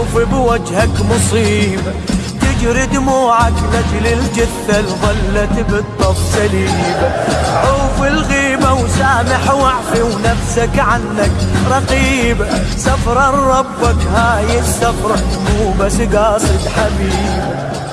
أشوف بوجهك مصيبة تجري دموعك لجل الجثة الظلت بالطف سليبة عوف الغيبة وسامح واعفي ونفسك عنك رقيبة سفرة ربك هاي السفرة مو بس قاصد حبيبة